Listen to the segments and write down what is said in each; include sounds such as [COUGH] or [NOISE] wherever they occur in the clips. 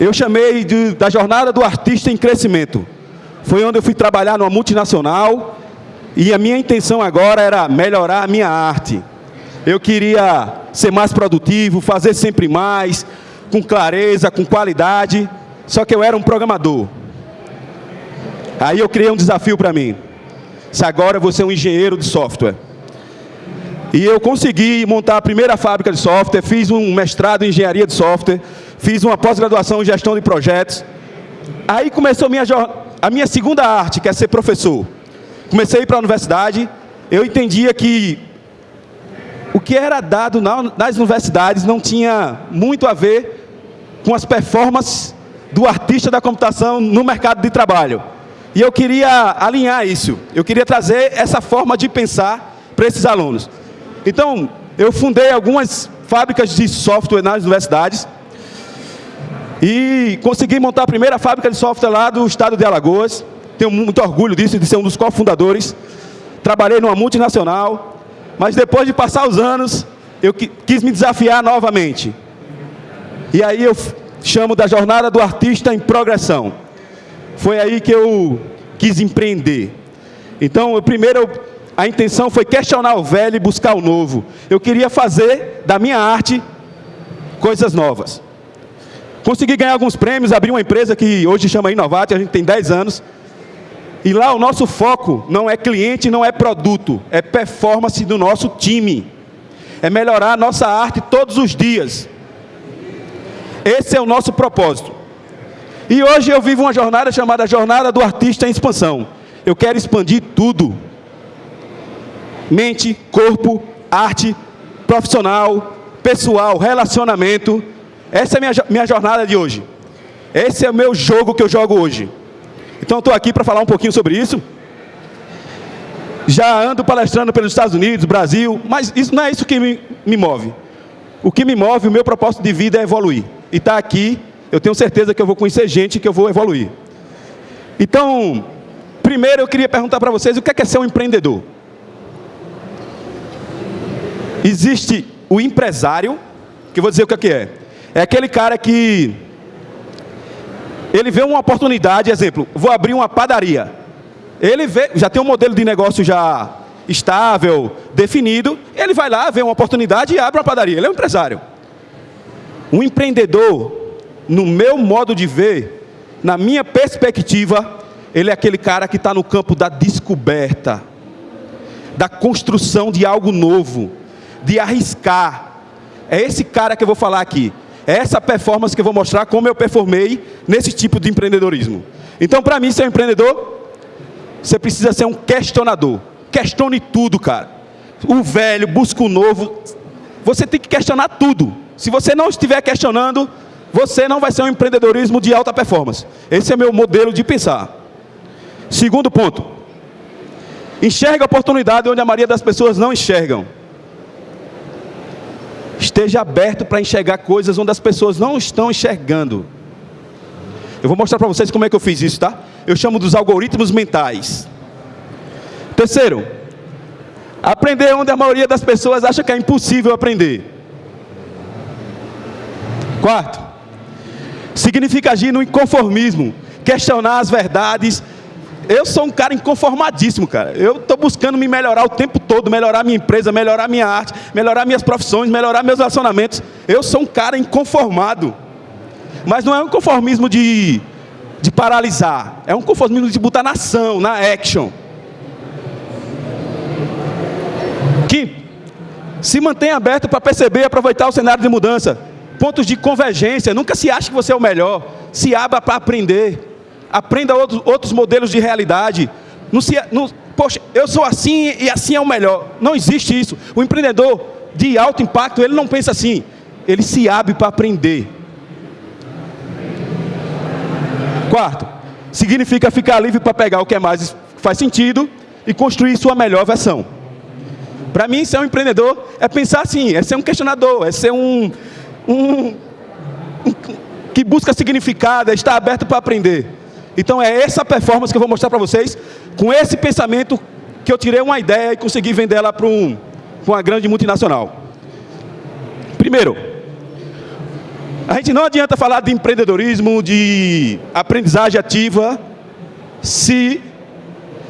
eu chamei de, da jornada do artista em crescimento. Foi onde eu fui trabalhar numa multinacional e a minha intenção agora era melhorar a minha arte. Eu queria ser mais produtivo, fazer sempre mais, com clareza, com qualidade. Só que eu era um programador. Aí eu criei um desafio para mim. Se agora vou ser um engenheiro de software. E eu consegui montar a primeira fábrica de software, fiz um mestrado em engenharia de software, fiz uma pós-graduação em gestão de projetos. Aí começou a minha, a minha segunda arte, que é ser professor. Comecei a ir para a universidade, eu entendia que o que era dado nas universidades não tinha muito a ver com as performances do artista da computação no mercado de trabalho. E eu queria alinhar isso, eu queria trazer essa forma de pensar para esses alunos. Então, eu fundei algumas fábricas de software nas universidades e consegui montar a primeira fábrica de software lá do estado de Alagoas. Tenho muito orgulho disso, de ser um dos cofundadores. Trabalhei numa multinacional, mas depois de passar os anos, eu quis me desafiar novamente. E aí eu chamo da jornada do artista em progressão. Foi aí que eu quis empreender. Então, eu primeiro a intenção foi questionar o velho e buscar o novo. Eu queria fazer da minha arte coisas novas. Consegui ganhar alguns prêmios, abri uma empresa que hoje chama Inovate, a gente tem 10 anos. E lá o nosso foco não é cliente, não é produto, é performance do nosso time. É melhorar a nossa arte todos os dias. Esse é o nosso propósito. E hoje eu vivo uma jornada chamada Jornada do Artista em Expansão. Eu quero expandir tudo mente, corpo, arte, profissional, pessoal, relacionamento. Essa é a minha, minha jornada de hoje. Esse é o meu jogo que eu jogo hoje. Então estou aqui para falar um pouquinho sobre isso. Já ando palestrando pelos Estados Unidos, Brasil, mas isso não é isso que me, me move. O que me move, o meu propósito de vida é evoluir. E estar tá aqui, eu tenho certeza que eu vou conhecer gente que eu vou evoluir. Então, primeiro eu queria perguntar para vocês o que é, que é ser um empreendedor. Existe o empresário, que eu vou dizer o que é. É aquele cara que ele vê uma oportunidade, exemplo, vou abrir uma padaria. Ele vê, já tem um modelo de negócio já estável, definido, ele vai lá, vê uma oportunidade e abre uma padaria. Ele é um empresário. Um empreendedor, no meu modo de ver, na minha perspectiva, ele é aquele cara que está no campo da descoberta, da construção de algo novo de arriscar. É esse cara que eu vou falar aqui. É essa performance que eu vou mostrar como eu performei nesse tipo de empreendedorismo. Então, para mim, ser um empreendedor, você precisa ser um questionador. Questione tudo, cara. O velho, busca o novo. Você tem que questionar tudo. Se você não estiver questionando, você não vai ser um empreendedorismo de alta performance. Esse é meu modelo de pensar. Segundo ponto. Enxerga a oportunidade onde a maioria das pessoas não enxergam. Esteja aberto para enxergar coisas onde as pessoas não estão enxergando. Eu vou mostrar para vocês como é que eu fiz isso, tá? Eu chamo dos algoritmos mentais. Terceiro, aprender onde a maioria das pessoas acha que é impossível aprender. Quarto, significa agir no inconformismo, questionar as verdades eu sou um cara inconformadíssimo, cara. Eu estou buscando me melhorar o tempo todo, melhorar minha empresa, melhorar minha arte, melhorar minhas profissões, melhorar meus relacionamentos. Eu sou um cara inconformado. Mas não é um conformismo de, de paralisar. É um conformismo de botar na ação, na action. Quinto, se mantenha aberto para perceber e aproveitar o cenário de mudança. Pontos de convergência. Nunca se acha que você é o melhor. Se abra para aprender aprenda outros, outros modelos de realidade. Não se, não, poxa, eu sou assim e assim é o melhor. Não existe isso. O empreendedor de alto impacto, ele não pensa assim. Ele se abre para aprender. Quarto, significa ficar livre para pegar o que é mais faz sentido e construir sua melhor versão. Para mim, ser um empreendedor é pensar assim, é ser um questionador, é ser um, um, um que busca significado, é estar aberto para aprender. Então é essa performance que eu vou mostrar para vocês, com esse pensamento que eu tirei uma ideia e consegui vender ela para um, uma grande multinacional. Primeiro, A gente não adianta falar de empreendedorismo, de aprendizagem ativa, se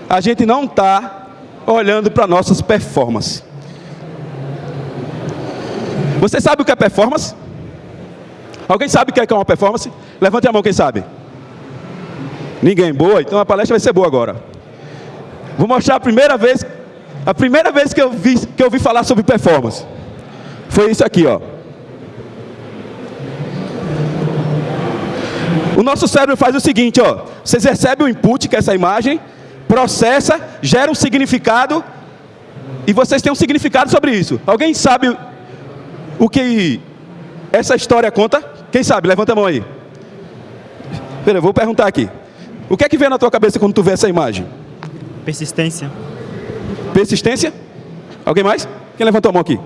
a gente não está olhando para nossas performances. Você sabe o que é performance? Alguém sabe o que é uma performance? Levante a mão quem sabe. Ninguém. Boa, então a palestra vai ser boa agora. Vou mostrar a primeira vez, a primeira vez que eu vi, que eu vi falar sobre performance. Foi isso aqui, ó. O nosso cérebro faz o seguinte, ó. Vocês recebem o input, que é essa imagem, processa, gera um significado, e vocês têm um significado sobre isso. Alguém sabe o que essa história conta? Quem sabe? Levanta a mão aí. Pera, eu vou perguntar aqui. O que é que vem na tua cabeça quando tu vê essa imagem? Persistência. Persistência? Alguém mais? Quem levantou a mão aqui?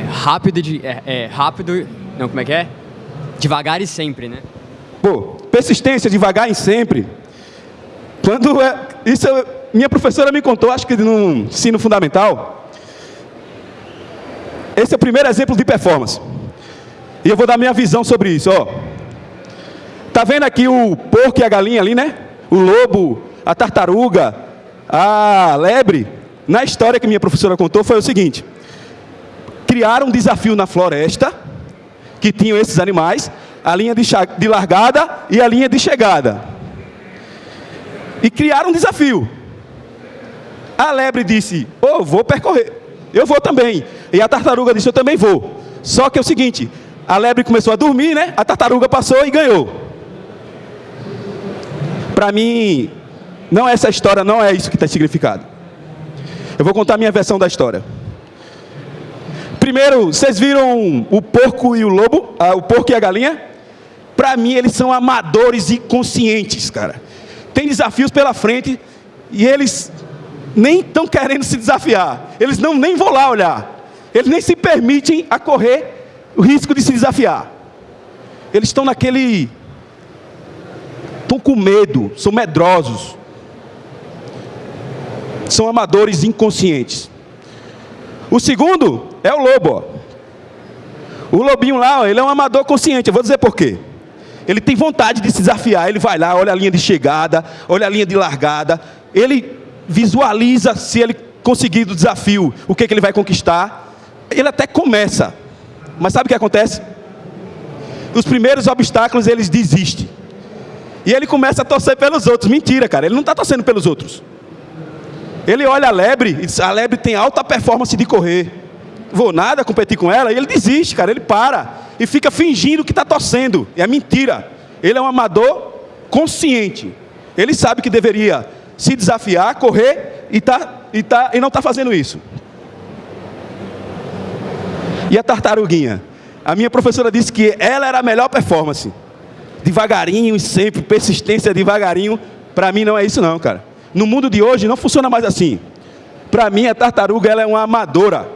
rápido, de, é, é, rápido, não, como é que é? Devagar e sempre, né? Pô, persistência, devagar e sempre. Quando é, isso minha professora me contou, acho que no ensino fundamental. Esse é o primeiro exemplo de performance. E eu vou dar minha visão sobre isso, ó. Tá vendo aqui o porco e a galinha ali, né? O lobo, a tartaruga, a lebre. Na história que minha professora contou foi o seguinte: criaram um desafio na floresta que tinham esses animais, a linha de, de largada e a linha de chegada. E criaram um desafio. A lebre disse: "Oh, vou percorrer. Eu vou também". E a tartaruga disse: "Eu também vou". Só que é o seguinte, a lebre começou a dormir, né? A tartaruga passou e ganhou. Para mim, não é essa história, não é isso que está significado. Eu vou contar a minha versão da história. Primeiro, vocês viram o porco e o lobo, ah, o porco e a galinha? Para mim, eles são amadores e conscientes, cara. Tem desafios pela frente e eles nem estão querendo se desafiar. Eles não nem vão lá olhar. Eles nem se permitem a correr o risco de se desafiar. Eles estão naquele. Estão com medo, são medrosos. São amadores inconscientes. O segundo é o lobo. O lobinho lá, ele é um amador consciente. Eu vou dizer por quê. Ele tem vontade de se desafiar. Ele vai lá, olha a linha de chegada, olha a linha de largada. Ele visualiza se ele conseguir o desafio, o que, que ele vai conquistar. Ele até começa. Mas sabe o que acontece? Os primeiros obstáculos eles desistem. E ele começa a torcer pelos outros. Mentira, cara. Ele não está torcendo pelos outros. Ele olha a lebre e diz, a lebre tem alta performance de correr. Vou nada competir com ela. E ele desiste, cara. Ele para. E fica fingindo que está torcendo. E é mentira. Ele é um amador consciente. Ele sabe que deveria se desafiar, correr e, tá, e, tá, e não está fazendo isso. E a tartaruguinha? A minha professora disse que ela era a melhor performance. Devagarinho e sempre, persistência devagarinho. Para mim não é isso não, cara. No mundo de hoje não funciona mais assim. Para mim, a tartaruga ela é uma amadora.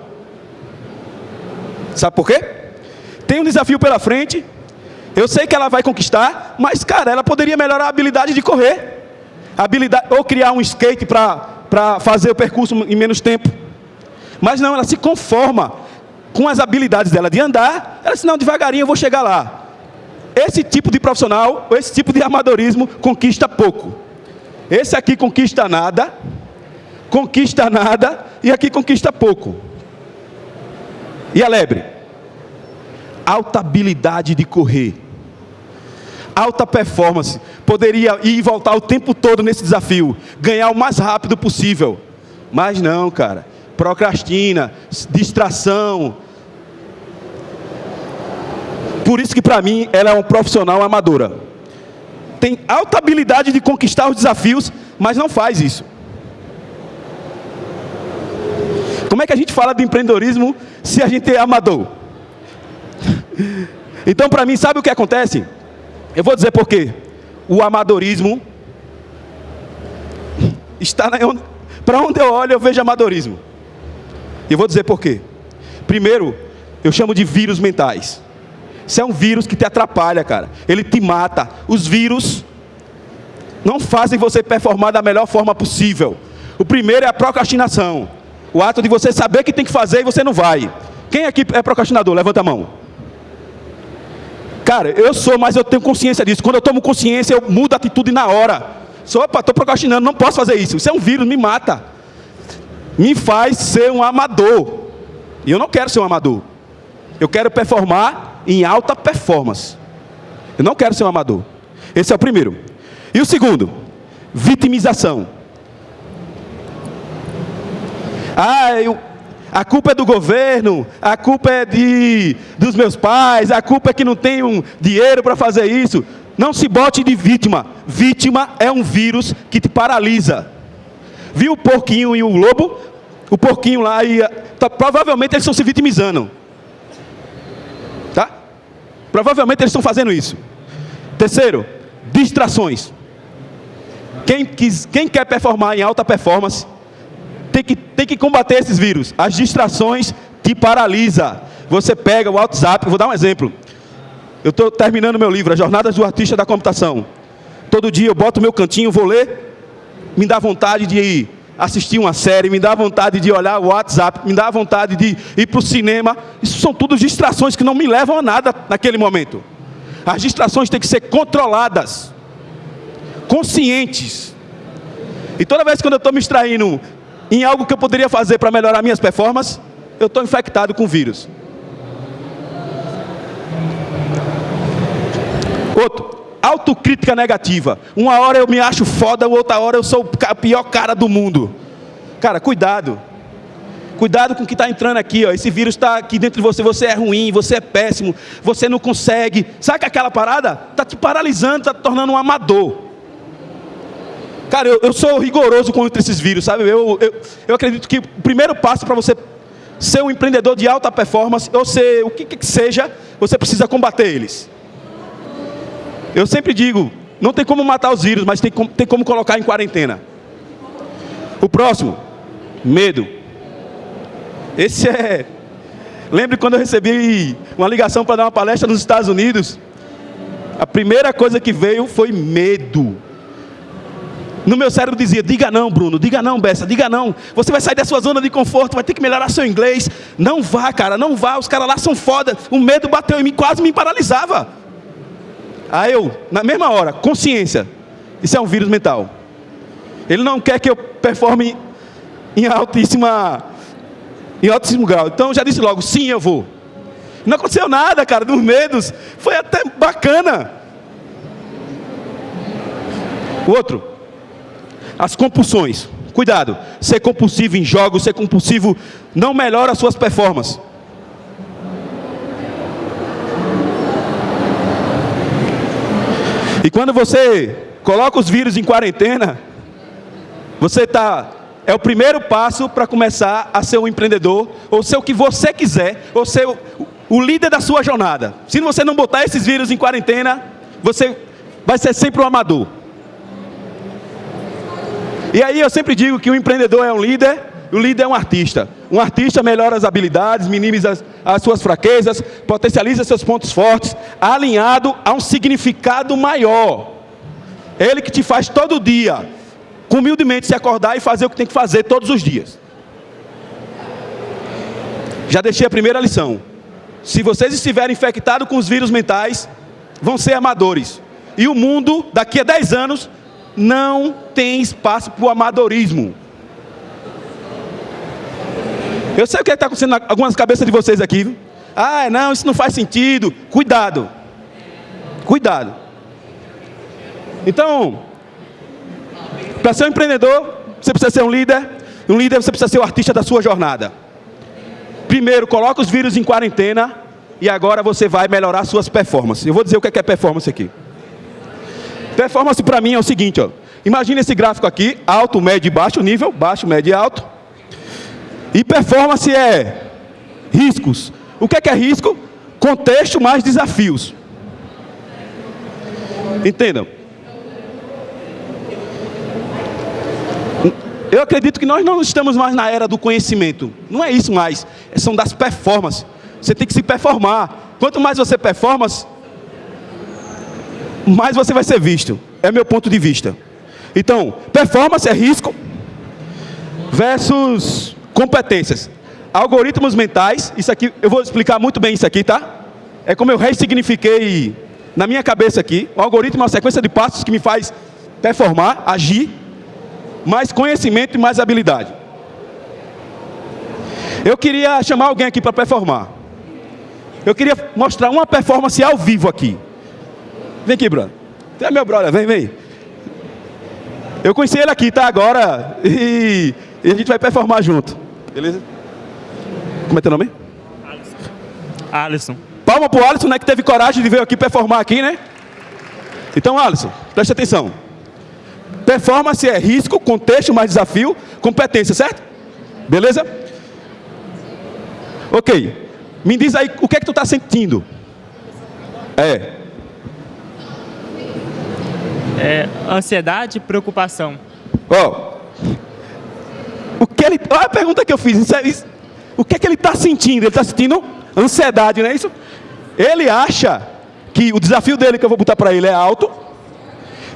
Sabe por quê? Tem um desafio pela frente. Eu sei que ela vai conquistar, mas, cara, ela poderia melhorar a habilidade de correr. habilidade, ou criar um skate para fazer o percurso em menos tempo. Mas não, ela se conforma com as habilidades dela de andar. Ela diz, não, devagarinho eu vou chegar lá. Esse tipo de profissional, esse tipo de amadorismo conquista pouco. Esse aqui conquista nada, conquista nada, e aqui conquista pouco. E a lebre? Alta habilidade de correr. Alta performance. Poderia ir e voltar o tempo todo nesse desafio. Ganhar o mais rápido possível. Mas não, cara. Procrastina, distração. Por isso que para mim ela é um profissional amadora tem alta habilidade de conquistar os desafios, mas não faz isso. Como é que a gente fala de empreendedorismo se a gente é amador? [LAUGHS] Então, para mim, sabe o que acontece? Eu vou dizer por quê. O amadorismo está para onde eu olho eu vejo amadorismo. Eu vou dizer por quê. Primeiro, eu chamo de vírus mentais. Isso é um vírus que te atrapalha, cara. Ele te mata. Os vírus não fazem você performar da melhor forma possível. O primeiro é a procrastinação. O ato de você saber que tem que fazer e você não vai. Quem aqui é procrastinador? Levanta a mão. Cara, eu sou, mas eu tenho consciência disso. Quando eu tomo consciência, eu mudo a atitude na hora. Sou, opa, estou procrastinando, não posso fazer isso. Isso é um vírus, me mata. Me faz ser um amador. E eu não quero ser um amador. Eu quero performar em alta performance. Eu não quero ser um amador. Esse é o primeiro. E o segundo, vitimização. Ah, eu, a culpa é do governo, a culpa é de, dos meus pais, a culpa é que não tenho dinheiro para fazer isso. Não se bote de vítima. Vítima é um vírus que te paralisa. Viu o porquinho e o lobo? O porquinho lá e tá, provavelmente eles estão se vitimizando. Provavelmente eles estão fazendo isso. Terceiro, distrações. Quem, quis, quem quer performar em alta performance tem que, tem que combater esses vírus. As distrações te paralisa. Você pega o WhatsApp, vou dar um exemplo. Eu estou terminando meu livro, As Jornadas do Artista da Computação. Todo dia eu boto meu cantinho, vou ler, me dá vontade de assistir uma série, me dá vontade de olhar o WhatsApp, me dá vontade de ir para o cinema. Isso são tudo distrações que não me levam a nada naquele momento. As distrações têm que ser controladas, conscientes. E toda vez que eu estou me extraindo em algo que eu poderia fazer para melhorar minhas performances, eu estou infectado com vírus. Outro, autocrítica negativa. Uma hora eu me acho foda, outra hora eu sou o pior cara do mundo. Cara, cuidado. Cuidado com o que está entrando aqui, ó. Esse vírus está aqui dentro de você. Você é ruim, você é péssimo, você não consegue. Sabe que aquela parada está te paralisando, está te tornando um amador. Cara, eu, eu sou rigoroso contra esses vírus, sabe? Eu, eu, eu acredito que o primeiro passo para você ser um empreendedor de alta performance, ou ser o que, que seja, você precisa combater eles. Eu sempre digo, não tem como matar os vírus, mas tem como, tem como colocar em quarentena. O próximo, medo. Esse é. Lembre quando eu recebi uma ligação para dar uma palestra nos Estados Unidos? A primeira coisa que veio foi medo. No meu cérebro dizia: diga não, Bruno, diga não, Bessa, diga não. Você vai sair da sua zona de conforto, vai ter que melhorar seu inglês. Não vá, cara, não vá. Os caras lá são foda. O medo bateu em mim, quase me paralisava. Aí eu, na mesma hora, consciência. Isso é um vírus mental. Ele não quer que eu performe em altíssima em altíssimo grau. Então já disse logo, sim, eu vou. Não aconteceu nada, cara, dos medos. Foi até bacana. O outro, as compulsões. Cuidado, ser compulsivo em jogos, ser compulsivo não melhora as suas performances. E quando você coloca os vírus em quarentena, você está é o primeiro passo para começar a ser um empreendedor, ou ser o que você quiser, ou ser o, o líder da sua jornada. Se você não botar esses vírus em quarentena, você vai ser sempre um amador. E aí eu sempre digo que o empreendedor é um líder, o líder é um artista. Um artista melhora as habilidades, minimiza as, as suas fraquezas, potencializa seus pontos fortes, alinhado a um significado maior. Ele que te faz todo dia humildemente se acordar e fazer o que tem que fazer todos os dias. Já deixei a primeira lição. Se vocês estiverem infectados com os vírus mentais, vão ser amadores. E o mundo, daqui a 10 anos, não tem espaço para o amadorismo. Eu sei o que está acontecendo em algumas cabeças de vocês aqui. Ah, não, isso não faz sentido. Cuidado. Cuidado. Então, para ser um empreendedor, você precisa ser um líder. Um líder, você precisa ser o artista da sua jornada. Primeiro, coloca os vírus em quarentena e agora você vai melhorar suas performances. Eu vou dizer o que é, performance aqui. Performance para mim é o seguinte, ó. Imagina esse gráfico aqui, alto, médio e baixo nível, baixo, médio e alto. E performance é riscos. O que é, que é risco? Contexto mais desafios. Entendam? Eu acredito que nós não estamos mais na era do conhecimento. Não é isso mais. São das performances. Você tem que se performar. Quanto mais você performa, mais você vai ser visto. É meu ponto de vista. Então, performance é risco versus competências. Algoritmos mentais, isso aqui, eu vou explicar muito bem isso aqui, tá? é como eu ressignifiquei na minha cabeça aqui. O algoritmo é uma sequência de passos que me faz performar, agir, mais conhecimento e mais habilidade. Eu queria chamar alguém aqui para performar. Eu queria mostrar uma performance ao vivo aqui. Vem aqui, brother. É meu brother, vem, vem. Eu conheci ele aqui, tá? Agora. E, e a gente vai performar junto. Beleza? Como é teu nome? Alisson. Palma pro Alisson, né? Que teve coragem de vir aqui performar aqui, né? Então, Alisson, preste atenção. Performance é risco, contexto, mais desafio, competência, certo? Beleza? Ok. Me diz aí o que é que tu está sentindo. É. É, ansiedade, preocupação. Ó. O que ele. Olha a pergunta que eu fiz. Isso é, isso, o que é que ele está sentindo? Ele está sentindo ansiedade, não é isso? Ele acha que o desafio dele que eu vou botar para ele é alto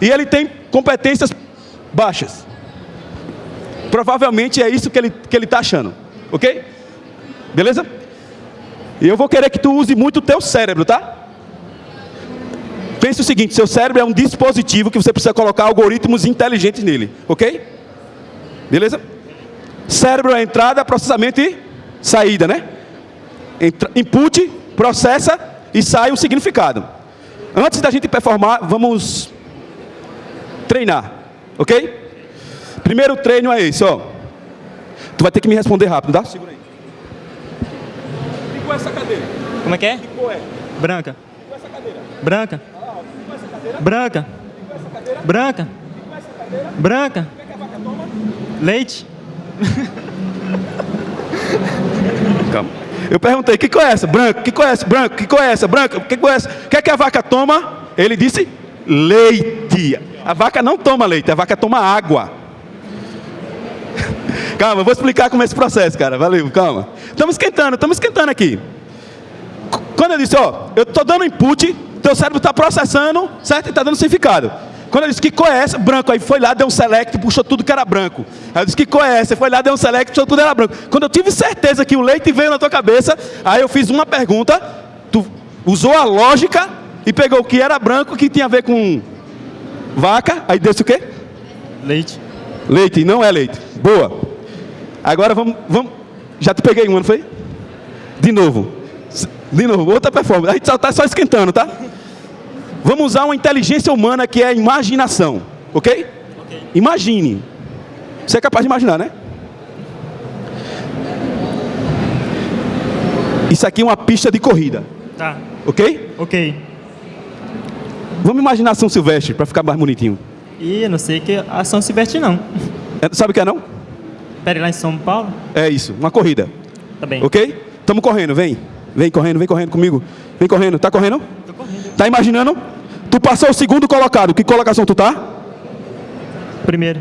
e ele tem competências baixas. Provavelmente é isso que ele que ele está achando, ok? Beleza? E eu vou querer que tu use muito o teu cérebro, tá? Pense o seguinte, seu cérebro é um dispositivo que você precisa colocar algoritmos inteligentes nele, ok? Beleza? Cérebro é entrada, processamento e saída, né? Entra, input, processa e sai um significado. Antes da gente performar, vamos treinar, ok? Primeiro treino é esse, ó. Tu vai ter que me responder rápido, tá? Segura aí. E com essa cadeira? Como é que é? É? Branca. E com essa cadeira? Branca. Ah, com essa cadeira? Branca. E com essa cadeira? Branca. E com essa cadeira? Branca. O que, é que a vaca toma? Leite. Calma. Eu perguntei, que cor é? Branco. Que cor é? Branco. Que cor é? Branco. Que essa? O que é que a vaca toma? Ele disse leite. A vaca não toma leite, a vaca toma água. [LAUGHS] Calma, eu vou explicar como é esse processo, cara. Valeu, calma. Estamos esquentando, estamos esquentando aqui. Quando eu disse, ó, eu estou dando input, teu cérebro está processando, certo? E está dando significado. Quando eu disse que cor é? Branco. Aí foi lá, deu um select, puxou tudo que era branco. Aí eu disse que cor é? Foi lá, deu um select, puxou tudo que era branco. Quando eu tive certeza que o leite veio na tua cabeça, aí eu fiz uma pergunta, tu usou a lógica e pegou o que era branco, que tinha a ver com vaca, aí desse o quê? Leite. Leite, não é leite. Boa. Agora vamos, vamos. Já te peguei uma, não foi? De novo. De novo, outra performance. A gente só está só esquentando, tá? Vamos usar uma inteligência humana que é a imaginação. Ok? Ok. Imagine. Você é capaz de imaginar, né? Isso aqui é uma pista de corrida. Tá. Ok? Ok. Vamos imaginar São Silvestre para ficar mais bonitinho. E eu não sei que a São Silvestre não. É, Sabe o que é não? Pera lá em São Paulo? É isso, uma corrida. Tá bem. Ok? Estamos correndo, vem. Vem correndo, vem correndo comigo. Vem correndo. Tá correndo? Tô correndo. Tá imaginando? Tu passou o segundo colocado. Que colocação tu tá? Primeiro.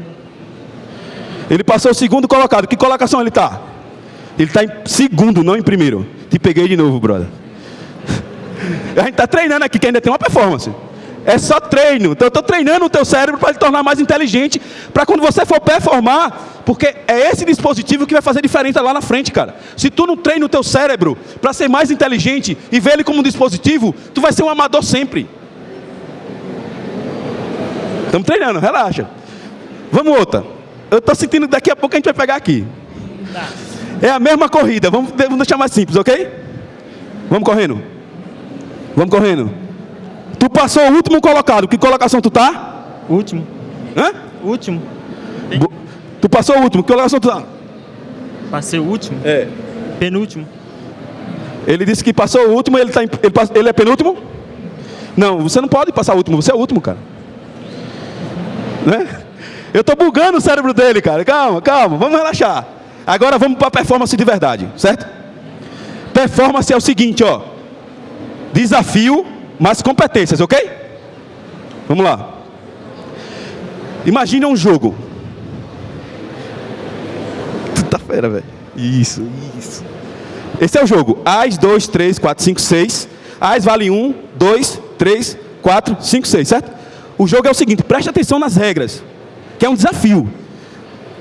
Ele passou o segundo colocado. Que colocação ele tá? Ele tá em segundo, não em primeiro. Te peguei de novo, brother. [LAUGHS] A gente tá treinando aqui, que ainda tem uma performance. É só treino. Então eu estou treinando o teu cérebro para ele tornar mais inteligente, para quando você for performar, porque é esse dispositivo que vai fazer diferença lá na frente, cara. Se tu não treina o teu cérebro para ser mais inteligente e ver ele como um dispositivo, tu vai ser um amador sempre. Estamos treinando, relaxa. Vamos outra. Eu estou sentindo que daqui a pouco a gente vai pegar aqui. É a mesma corrida, vamos, vamos deixar mais simples, ok? Vamos correndo. Vamos correndo. Tu passou o último colocado. Que colocação tu tá? Último. Hã? Último. Bo- Tu passou o último. Que colocação tu tá? Passei o último. É. Penúltimo. Ele disse que passou o último, ele, tá em- ele, ele é penúltimo? Não, você não pode passar o último, você é o último, cara. Né? Eu tô bugando o cérebro dele, cara. Calma, calma, vamos relaxar. Agora vamos para performance de verdade, certo? Performance é o seguinte, ó. Desafio, mas competências, ok? Vamos lá. Imagine um jogo. Tu tá fera, velho. Isso, isso. Esse é o jogo. As, 2, 3, 4, 5, 6. As vale 1, 2, 3, 4, 5, 6, certo? O jogo é o seguinte, preste atenção nas regras, que é um desafio.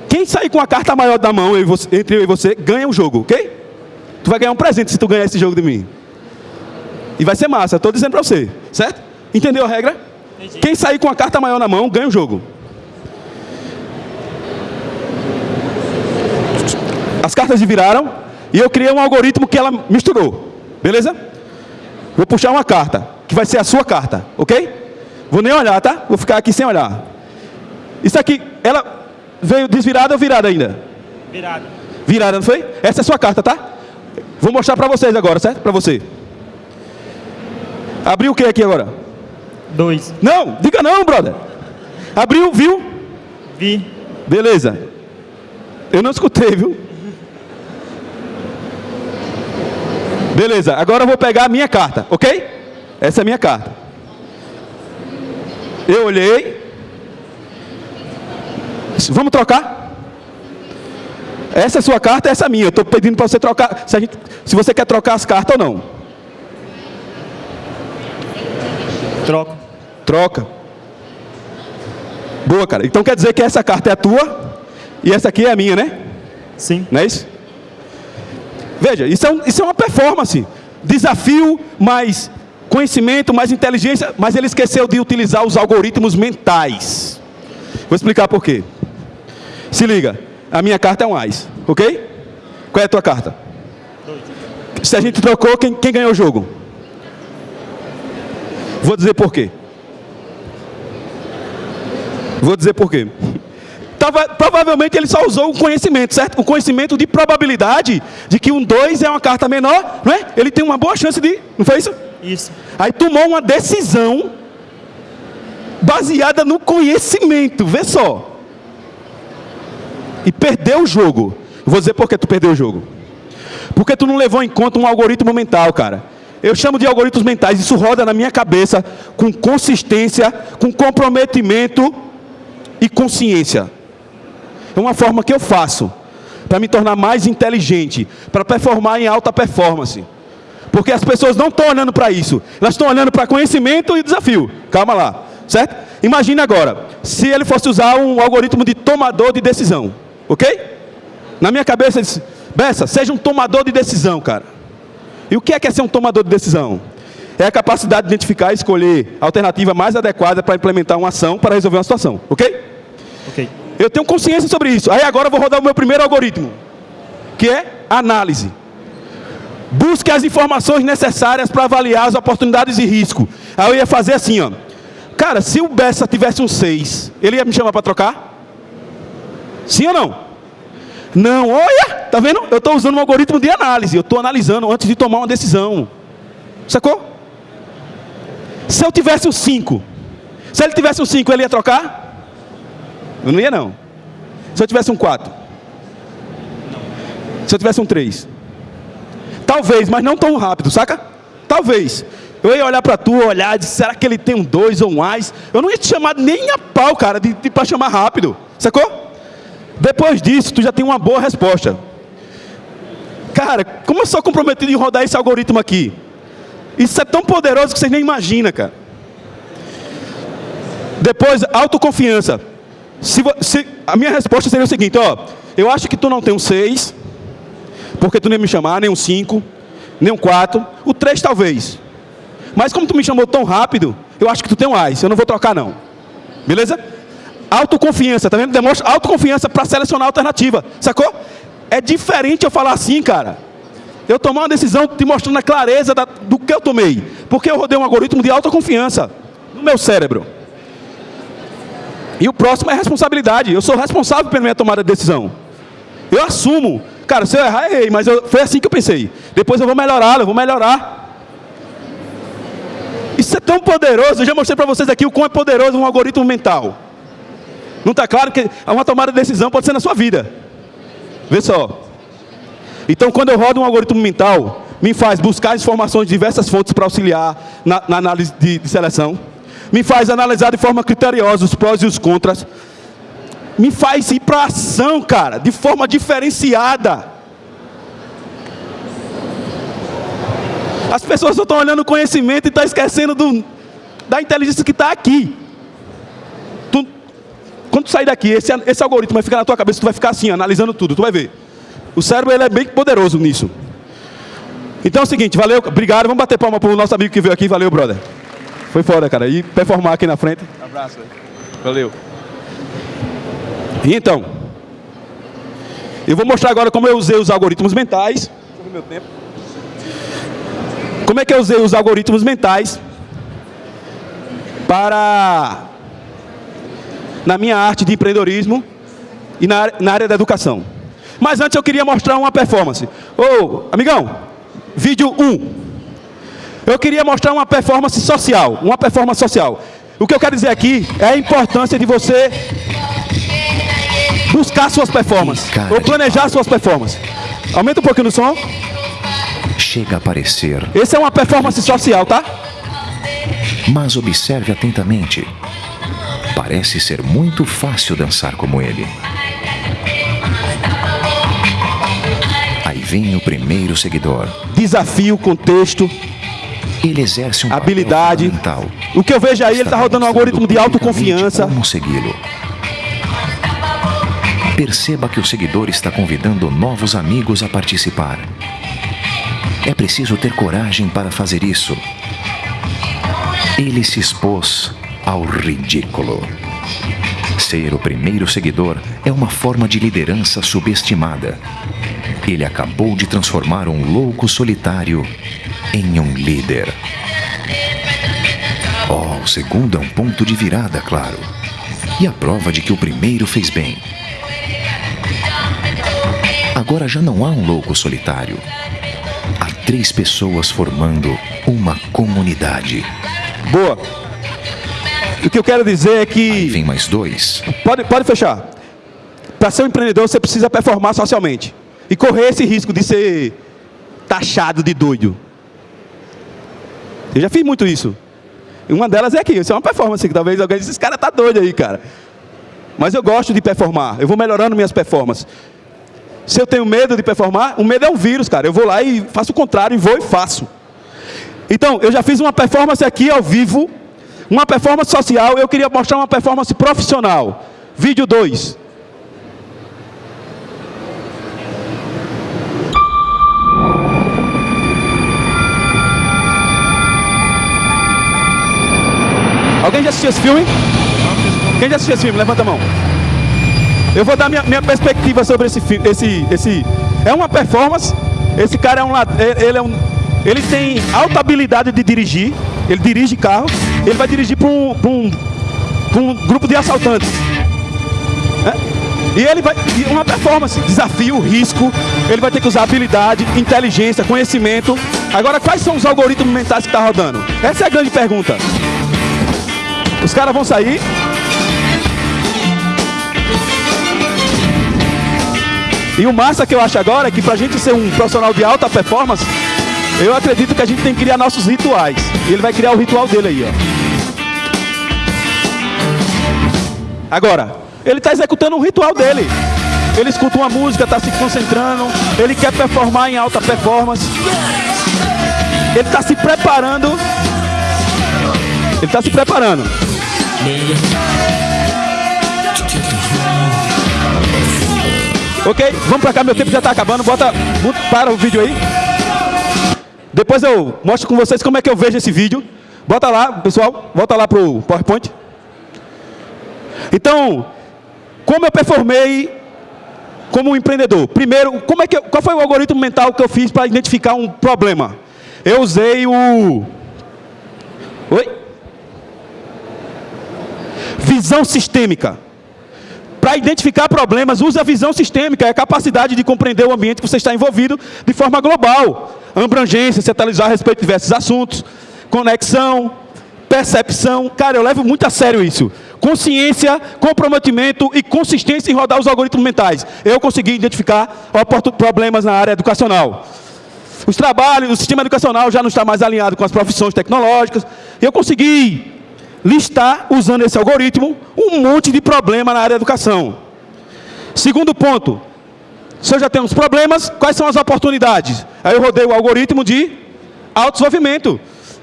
Quem sair com a carta maior da mão eu você- entre eu e você, ganha o jogo, ok? Tu vai ganhar um presente se tu ganhar esse jogo de mim. E vai ser massa, estou dizendo para você, certo? Entendeu a regra? Entendi. Quem sair com a carta maior na mão ganha o jogo. As cartas viraram e eu criei um algoritmo que ela misturou. Beleza? Vou puxar uma carta, que vai ser a sua carta, ok? Vou nem olhar, tá? Vou ficar aqui sem olhar. Isso aqui, ela veio desvirada ou virada ainda? Virado. Virada, não foi? Essa é a sua carta, tá? Vou mostrar pra vocês agora, certo? Pra você. Abriu o que aqui agora? Dois. Não, diga não, brother. Abriu, viu? Vi. Beleza. Eu não escutei, viu? Beleza, agora eu vou pegar a minha carta, ok? Essa é a minha carta. Eu olhei. Vamos trocar? Essa é a sua carta, essa é a minha. Eu estou pedindo para você trocar. Se, gente, se você quer trocar as cartas ou não. Troco. Troca. Boa, cara. Então quer dizer que essa carta é a tua e essa aqui é a minha, né? Sim. Não é isso? Veja, isso é, um- isso é uma performance. Desafio, mais conhecimento, mais inteligência, mas ele esqueceu de utilizar os algoritmos mentais. Vou explicar por quê. Se liga, a minha carta é um AIS, ok? Qual é a tua carta? Se a gente trocou, quem, quem ganhou o jogo? Vou dizer por quê. Vou dizer por quê. Tava- provavelmente ele só usou o conhecimento, certo? O conhecimento de probabilidade de que um 2 é uma carta menor, não é? Ele tem uma boa chance de. Não foi isso? Isso. Aí tomou uma decisão baseada no conhecimento, vê só. E perdeu o jogo. Vou dizer por que tu perdeu o jogo. Porque tu não levou em conta um algoritmo mental, cara. Eu chamo de algoritmos mentais, isso roda na minha cabeça com consistência, com comprometimento e consciência. É uma forma que eu faço para me tornar mais inteligente, para performar em alta performance. Porque as pessoas não estão olhando para isso, elas estão olhando para conhecimento e desafio. Calma lá, certo? Imagine agora, se ele fosse usar um algoritmo de tomador de decisão, ok? Na minha cabeça, ele disse, Bessa, seja um tomador de decisão, cara. E o que é, que é ser um tomador de decisão? É a capacidade de identificar e escolher a alternativa mais adequada para implementar uma ação para resolver uma situação, ok? Ok. Eu tenho consciência sobre isso. Aí agora eu vou rodar o meu primeiro algoritmo, que é análise. Busque as informações necessárias para avaliar as oportunidades e risco. Aí eu ia fazer assim, ó. Cara, se o Bessa tivesse um 6, ele ia me chamar para trocar? Sim ou não? Não, olha, tá vendo? Eu estou usando um algoritmo de análise. Eu estou analisando antes de tomar uma decisão. Sacou? Se eu tivesse um 5, se ele tivesse um 5, ele ia trocar? Eu não ia não. Se eu tivesse um 4. Se eu tivesse um 3. Talvez, mas não tão rápido, saca? Talvez. Eu ia olhar para tu, olhar, dizer, será que ele tem um 2 ou um mais? Eu não ia te chamar nem a pau, cara, de, de para chamar rápido. Sacou? Depois disso, tu já tem uma boa resposta. Cara, como eu sou comprometido em rodar esse algoritmo aqui? Isso é tão poderoso que vocês nem imaginam, cara. Depois, autoconfiança. Se, se- a minha resposta seria o seguinte, ó. Eu acho que tu não tem um 6, porque tu nem me chamar, nem um 5, nem um 4. O 3 talvez. Mas como tu me chamou tão rápido, eu acho que tu tem um AIS. Eu não vou trocar não. Beleza? Autoconfiança, tá vendo? Demonstra autoconfiança para selecionar a alternativa. Sacou? É diferente eu falar assim, cara. Eu tomar uma decisão te mostrando a clareza da- do que eu tomei. Porque eu rodei um algoritmo de autoconfiança no meu cérebro. E o próximo é responsabilidade. Eu sou responsável pela minha tomada de decisão. Eu assumo. Cara, se eu errar, errei, mas eu- foi assim que eu pensei. Depois eu vou melhorar, eu vou melhorar. Isso é tão poderoso. Eu já mostrei para vocês aqui o quão é poderoso um algoritmo mental. Não está claro que uma tomada de decisão pode ser na sua vida. Vê só. Então, quando eu rodo um algoritmo mental, me faz buscar informações de diversas fontes para auxiliar na, na análise de, de seleção. Me faz analisar de forma criteriosa os prós e os contras. Me faz ir para ação, cara, de forma diferenciada. As pessoas só estão olhando o conhecimento e estão esquecendo do, da inteligência que está aqui. Tu- quando tu sair daqui, esse, esse algoritmo vai ficar na tua cabeça, tu vai ficar assim, analisando tudo, tu vai ver. O cérebro ele é bem poderoso nisso. Então é o seguinte, valeu, obrigado. Vamos bater palma pro nosso amigo que veio aqui. Valeu, brother. Foi foda, cara. E performar aqui na frente. Abraço. Valeu. Então, eu vou mostrar agora como eu usei os algoritmos mentais. Como é que eu usei os algoritmos mentais para na minha arte de empreendedorismo e na, na área da educação. Mas antes eu queria mostrar uma performance. Ô, amigão, vídeo 1. Eu queria mostrar uma performance social, uma performance social. O que eu quero dizer aqui é a importância de você buscar suas performances, Cara ou planejar suas performances. Aumenta um pouquinho o som. Chega a aparecer, Esse é uma performance social, tá? mas observe atentamente. Parece ser muito fácil dançar como ele. Aí vem o primeiro seguidor. Desafio, contexto, Ele exerce um Habilidade. O que eu vejo aí, ele está Está rodando um algoritmo de autoconfiança. Como segui-lo? Perceba que o seguidor está convidando novos amigos a participar. É preciso ter coragem para fazer isso. Ele se expôs ao ridículo. Ser o primeiro seguidor é uma forma de liderança subestimada. Ele acabou de transformar um louco solitário em um líder. Oh, o segundo é um ponto de virada, claro. E a prova de que o primeiro fez bem. Agora já não há um louco solitário. Há três pessoas formando uma comunidade. Boa. O que eu quero dizer é Aí que. vem mais dois. Pode, pode fechar. Para ser um empreendedor, você precisa performar socialmente. E correr esse risco de ser taxado de doido. Eu já fiz muito isso. Uma delas é aqui. Isso é uma performance que talvez alguém diga, esse cara tá doido aí, cara. Mas eu gosto de performar. Eu vou melhorando minhas performances. Se eu tenho medo de performar, o medo é um vírus, cara. Eu vou lá e faço o contrário, e vou e faço. Então, eu já fiz uma performance aqui ao vivo, uma performance social, eu queria mostrar uma performance profissional. Vídeo 2. Alguém já assistiu esse filme? Quem já assistiu esse filme? Levanta a mão. Eu vou dar minha, minha perspectiva sobre esse filme. Esse, esse, é uma performance. Esse cara é um, é- ele é um, ele tem alta habilidade de dirigir. Ele dirige carro. Ele vai dirigir para um, um, um grupo de assaltantes. É? E ele vai. Uma performance, desafio, risco. Ele vai ter que usar habilidade, inteligência, conhecimento. Agora, quais são os algoritmos mentais que está rodando? Essa é a grande pergunta. Os caras vão sair. E o massa que eu acho agora é que pra gente ser um profissional de alta performance, eu acredito que a gente tem que criar nossos rituais. E ele vai criar o ritual dele aí, ó. Agora, ele está executando um ritual dele. Ele escuta uma música, está se concentrando, ele quer performar em alta performance. Ele está se preparando. Ele está se preparando. Ok? Vamos pra cá, meu tempo já tá acabando. Bota, para o vídeo aí. Depois eu mostro com vocês como é que eu vejo esse vídeo. Bota lá, pessoal. Volta lá pro PowerPoint. Então, como eu performei como um empreendedor? Primeiro, como é que eu- qual foi o algoritmo mental que eu fiz para identificar um problema? Eu usei o Oi? Visão sistêmica. Para identificar problemas, use a visão sistêmica, é a capacidade de compreender o ambiente que você está envolvido de forma global. Abrangência, se atualizar a respeito de diversos assuntos, conexão, percepção. Cara, eu levo muito a sério isso. Consciência, comprometimento e consistência em rodar os algoritmos mentais. Eu consegui identificar problemas na área educacional. Os trabalhos, o sistema educacional já não está mais alinhado com as profissões tecnológicas. Eu consegui listar, usando esse algoritmo, um monte de problema na área da educação. Segundo ponto, se eu já tenho os problemas, quais são as oportunidades? Aí eu rodei o algoritmo de autodesenvolvimento.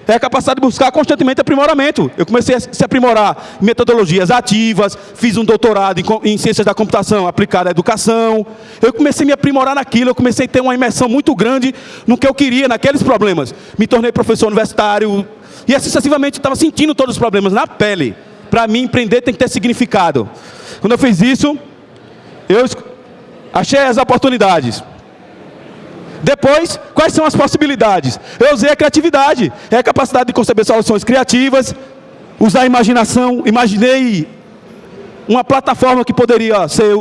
é a capacidade de buscar constantemente aprimoramento. Eu comecei a se aprimorar em metodologias ativas, fiz um doutorado em, em ciências da computação aplicada à educação. Eu comecei a me aprimorar naquilo, eu comecei a ter uma imersão muito grande no que eu queria, naqueles problemas. Me tornei professor universitário e assim sucessivamente estava sentindo todos os problemas na pele. Para mim, empreender tem que ter significado. Quando eu fiz isso, eu achei as oportunidades. Depois, quais são as possibilidades? Eu usei a criatividade, é a capacidade de conceber soluções criativas, usar a imaginação, imaginei uma plataforma que poderia ser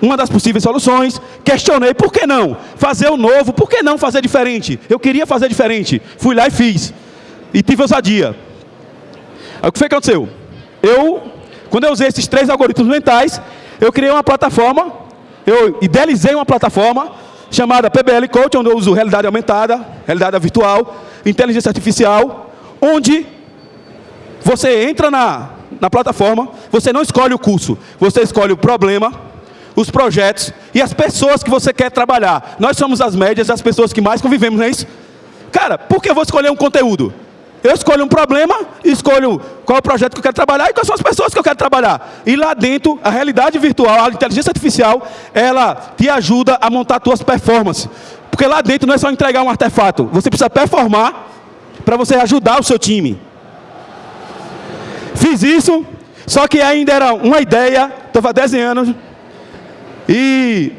uma das possíveis soluções, questionei, por que não? Fazer o novo, por que não fazer diferente? Eu queria fazer diferente, fui lá e fiz, e tive ousadia. Aí, o que foi que aconteceu? Eu, quando eu usei esses três algoritmos mentais, eu criei uma plataforma, eu idealizei uma plataforma, chamada PBL Coach, onde eu uso realidade aumentada, realidade virtual, inteligência artificial, onde você entra na, na plataforma, você não escolhe o curso, você escolhe o problema, os projetos e as pessoas que você quer trabalhar. Nós somos as médias das pessoas que mais convivemos, não é isso? Cara, por que eu vou escolher um conteúdo? Eu escolho um problema, escolho qual é o projeto que eu quero trabalhar e quais são as pessoas que eu quero trabalhar. E lá dentro, a realidade virtual, a inteligência artificial, ela te ajuda a montar suas performances. Porque lá dentro não é só entregar um artefato, você precisa performar para você ajudar o seu time. Fiz isso, só que ainda era uma ideia, estava desenhando. E,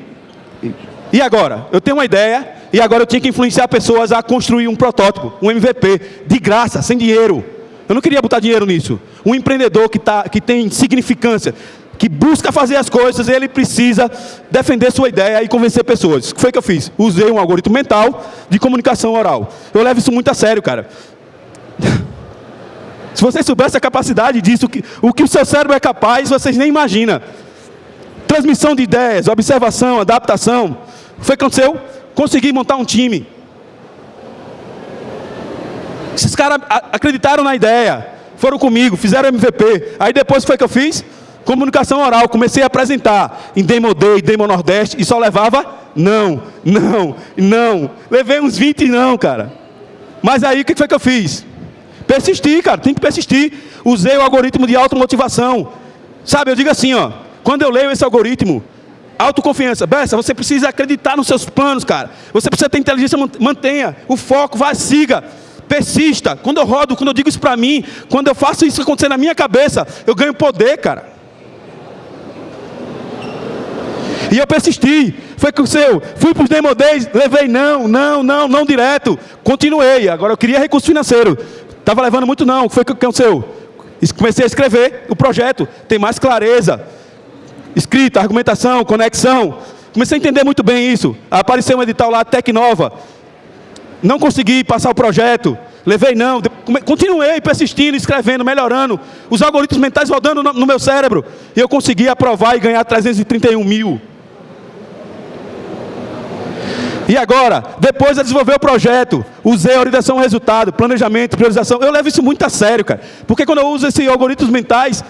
e agora? Eu tenho uma ideia, e agora eu tinha que influenciar pessoas a construir um protótipo, um MVP, de graça, sem dinheiro. Eu não queria botar dinheiro nisso. Um empreendedor que, tá, que tem significância, que busca fazer as coisas, ele precisa defender sua ideia e convencer pessoas. O que foi que eu fiz? Usei um algoritmo mental de comunicação oral. Eu levo isso muito a sério, cara. [LAUGHS] Se vocês soubessem a capacidade disso, o que o seu cérebro é capaz, vocês nem imaginam. Transmissão de ideias, observação, adaptação. O que foi aconteceu? consegui montar um time. Esses caras acreditaram na ideia, foram comigo, fizeram MVP. Aí depois foi que eu fiz? Comunicação oral, comecei a apresentar em Demo Day, Demo Nordeste, e só levava não, não, não. Levei uns 20 não, cara. Mas aí o que foi que eu fiz? Persistir, cara, tem que persistir. Usei o algoritmo de automotivação. Sabe, eu digo assim, ó, quando eu leio esse algoritmo, Autoconfiança. Bessa, você precisa acreditar nos seus planos, cara. Você precisa ter inteligência, mantenha. O foco, vá, siga. Persista. Quando eu rodo, quando eu digo isso para mim, quando eu faço isso acontecer na minha cabeça, eu ganho poder, cara. E eu persisti. Foi com o seu. Fui para os Demo Days, levei não, não, não, não direto. Continuei. Agora eu queria recurso financeiro. Estava levando muito não. Foi o que aconteceu? Comecei a escrever o projeto. Tem mais clareza escrita, argumentação, conexão. Comecei a entender muito bem isso. Apareceu um edital lá, Tecnova. Não consegui passar o projeto. Levei não. Continuei persistindo, escrevendo, melhorando. Os algoritmos mentais rodando no meu cérebro. E eu consegui aprovar e ganhar 331 mil. E agora, depois de desenvolver o projeto, usei a orientação resultado, planejamento, priorização. Eu levo isso muito a sério, cara. Porque quando eu uso esses algoritmos mentais,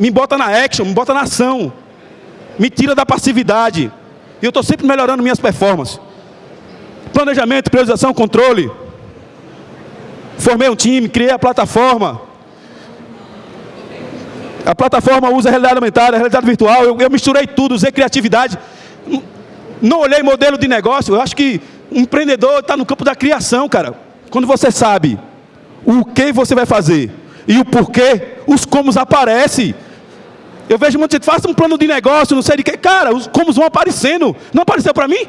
me bota na action, me bota na ação me tira da passividade. E eu estou sempre melhorando minhas performances. Planejamento, priorização, controle. Formei um time, criei a plataforma. A plataforma usa realidade aumentada, realidade virtual. Eu, eu misturei tudo, usei criatividade. Não olhei modelo de negócio. Eu acho que um empreendedor está no campo da criação, cara. Quando você sabe o que você vai fazer e o porquê, os comos aparecem. Eu vejo muita gente, faça um plano de negócio, não sei de que. Cara, os como vão aparecendo. Não apareceu para mim?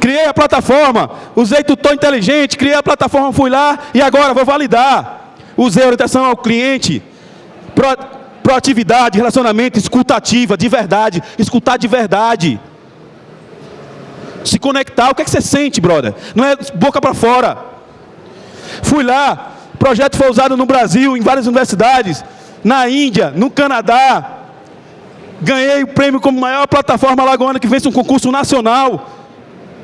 Criei a plataforma, usei tutor inteligente, criei a plataforma, fui lá e agora vou validar. Usei orientação ao cliente, pro, proatividade, relacionamento, escutativa, de verdade, escutar de verdade. Se conectar, o que é que você sente, brother? Não é boca para fora. Fui lá, projeto foi usado no Brasil, em várias universidades, na Índia, no Canadá. Ganhei o prêmio como maior plataforma lagoana que vence um concurso nacional.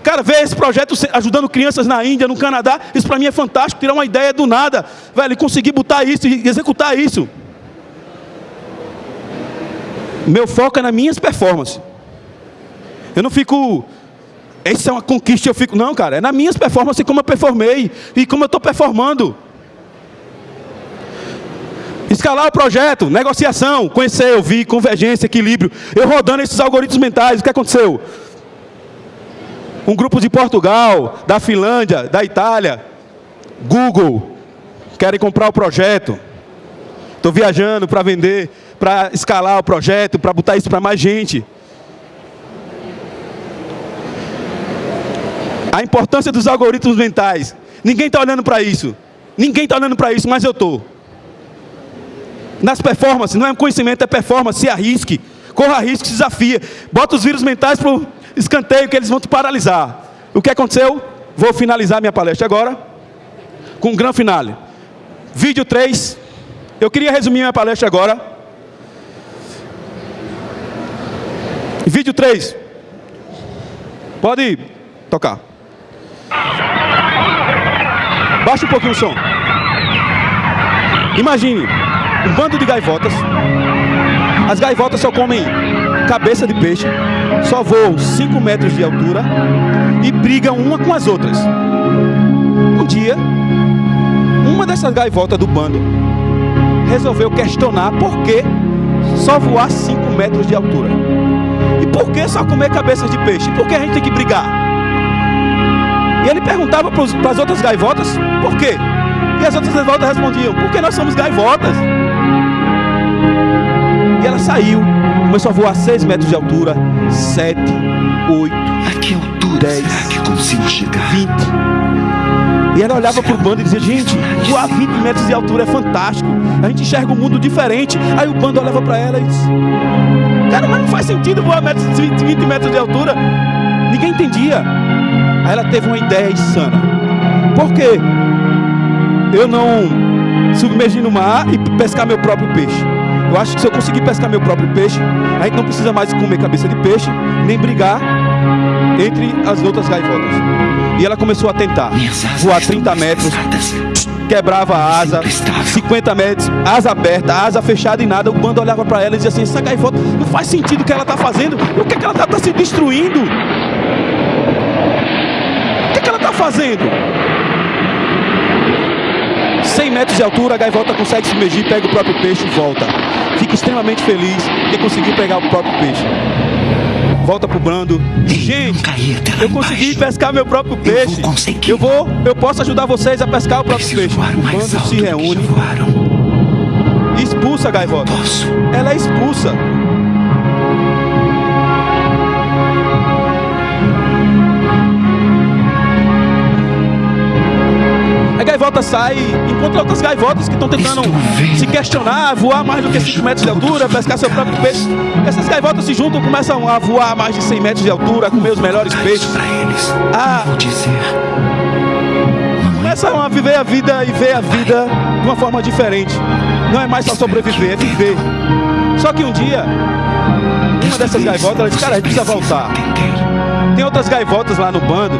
Cara, ver esse projeto ajudando crianças na Índia, no Canadá, isso para mim é fantástico, tirar uma ideia do nada, velho, conseguir botar isso e executar isso. Meu foco é nas minhas performances. Eu não fico essa é uma conquista, eu fico, não, cara, é nas minhas performances como eu performei e como eu estou performando. Escalar o projeto, negociação, conhecer, ouvir, convergência, equilíbrio. Eu rodando esses algoritmos mentais, o que aconteceu? Um grupo de Portugal, da Finlândia, da Itália, Google, querem comprar o projeto. Estou viajando para vender, para escalar o projeto, para botar isso para mais gente. A importância dos algoritmos mentais. Ninguém está olhando para isso. Ninguém está olhando para isso, mas eu estou. Nas performances, não é conhecimento, é performance. Se arrisque, corra risco, se desafia. Bota os vírus mentais para o escanteio que eles vão te paralisar. O que aconteceu? Vou finalizar minha palestra agora com um grande finale. Vídeo 3. Eu queria resumir minha palestra agora. Vídeo 3. Pode tocar. Baixa um pouquinho o som. Imagine um bando de gaivotas. As gaivotas só comem cabeça de peixe, só voam 5 metros de altura e brigam uma com as outras. Um dia, uma dessas gaivotas do bando resolveu questionar por que só voar 5 metros de altura. E por que só comer cabeças de peixe? Por que a gente tem que brigar? E ele perguntava para as outras gaivotas, por quê? E as outras gaivotas respondiam, porque nós somos gaivotas. E ela saiu, começou a voar 6 metros de altura, 7, 8, A que altura 10, será que consigo chegar? 20. E ela olhava para o bando e dizia, gente, voar 20 metros de altura é fantástico. A gente enxerga um mundo diferente. Aí o bando olhava para ela e disse, cara, mas não faz sentido voar metros, 20, 20 metros de altura. Ninguém entendia. Aí ela teve uma ideia insana. Por quê? Eu não submergir no mar e pescar meu próprio peixe. Eu acho que se eu conseguir pescar meu próprio peixe, a gente não precisa mais comer cabeça de peixe, nem brigar entre as outras gaivotas. E ela começou a tentar voar estão 30 metros, quebrava a asa, Sempre estável. 50 metros, asa aberta, asa fechada e nada. O bando olhava para ela e dizia assim: essa gaivota não faz sentido o que ela está fazendo. O que, é que ela está se destruindo? O que, é que ela está fazendo? 100 metros de altura, a gaivota consegue se submergir, pega o próprio peixe e volta. Fica extremamente feliz que conseguiu pegar o próprio peixe. Volta pro brando. Gente, eu consegui embaixo. pescar meu próprio Eu peixe. conseguir. Eu vou, eu posso ajudar vocês a pescar o próprio Preciso peixe. O bando se reúne expulsa a gaivota. Ela é expulsa. Gaivota sai, encontra outras gaivotas que estão tentando se questionar, voar mais do que 5 metros de altura, pescar seu próprio peixe. Essas gaivotas se juntam, começam a voar mais de 100 metros de altura, comer os melhores peixes. Ah. Começam a viver a vida e ver a vida de uma forma diferente. Não é mais só sobreviver, é viver. Só que um dia, uma dessas gaivotas, ela disse, cara, a gente precisa voltar. Tem outras gaivotas lá no bando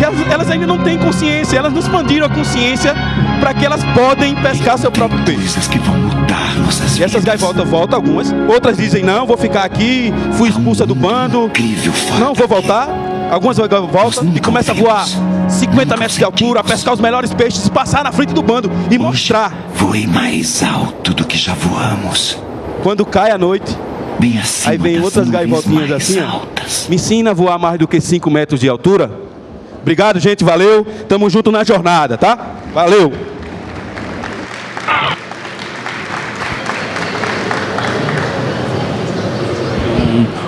que elas, elas ainda não têm consciência, elas não expandiram a consciência para que elas podem pescar seu próprio peixe. Que vão mudar nossas E essas gaivotas voltam algumas, outras dizem não, vou ficar aqui, fui expulsa do bando, não vou voltar. Algumas voltam e começam a voar 50 metros de altura, a pescar os melhores peixes, passar na frente do bando e mostrar. Voei mais alto do que já voamos. Quando cai a noite, acima Aí vem outras gaivotinhas assim, ó. me ensina a voar mais do que 5 metros de altura. Obrigado, gente, valeu. Tamo junto na jornada, tá? Valeu.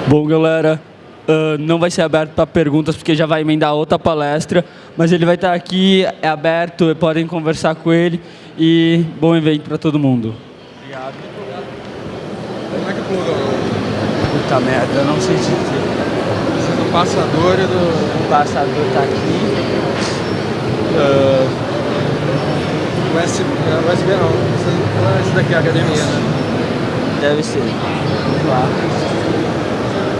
Bom, galera, ah, não vai ser aberto para perguntas porque já vai emendar outra palestra, mas ele vai estar aqui, é aberto, podem conversar com ele e bom evento para todo mundo. Puta merda, eu não sei se do passador e do o passador tá aqui. USB, não, USB não. Esse- daqui é a academia, né? Deve ser. Vamos lá.